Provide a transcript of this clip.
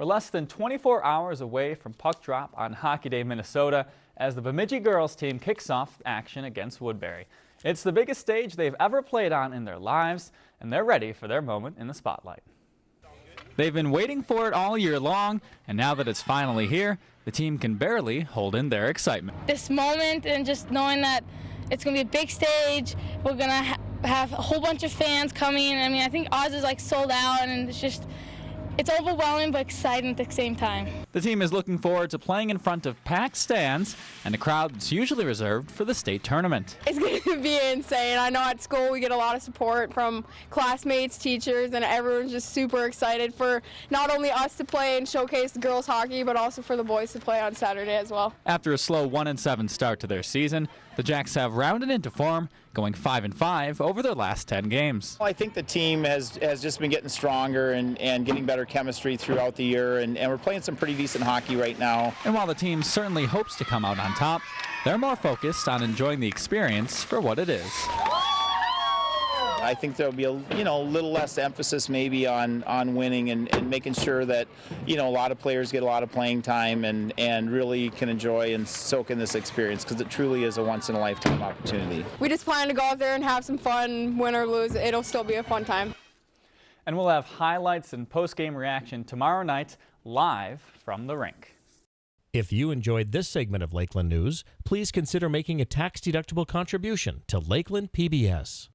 We're less than 24 hours away from puck drop on Hockey Day, Minnesota, as the Bemidji girls team kicks off action against Woodbury. It's the biggest stage they've ever played on in their lives, and they're ready for their moment in the spotlight. They've been waiting for it all year long, and now that it's finally here, the team can barely hold in their excitement. This moment and just knowing that it's going to be a big stage, we're going to ha have a whole bunch of fans coming. I mean, I think Oz is like sold out, and it's just it's overwhelming but exciting at the same time. The team is looking forward to playing in front of packed stands and a crowd that's usually reserved for the state tournament. It's going to be insane. I know at school we get a lot of support from classmates, teachers, and everyone's just super excited for not only us to play and showcase girls hockey, but also for the boys to play on Saturday as well. After a slow 1 and 7 start to their season, the Jacks have rounded into form, going 5 and 5 over their last 10 games. I think the team has, has just been getting stronger and, and getting better chemistry throughout the year, and, and we're playing some pretty decent hockey right now. And while the team certainly hopes to come out on top, they're more focused on enjoying the experience for what it is. I think there'll be a you know a little less emphasis maybe on on winning and, and making sure that you know a lot of players get a lot of playing time and and really can enjoy and soak in this experience because it truly is a once in a lifetime opportunity. We just plan to go out there and have some fun, win or lose. It'll still be a fun time. And we'll have highlights and post-game reaction tomorrow night live from the rink. If you enjoyed this segment of Lakeland News, please consider making a tax-deductible contribution to Lakeland PBS.